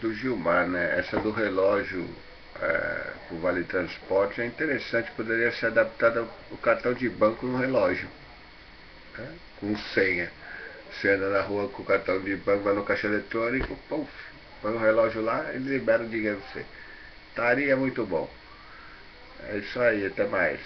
do Gilmar, né? Essa do relógio é, Vale Transporte é interessante, poderia ser adaptada o cartão de banco no relógio, né? com senha. Você anda na rua com o cartão de banco, vai no caixa eletrônico, puf, põe o relógio lá e libera o dinheiro pra você. Estaria é muito bom. É isso aí, até mais.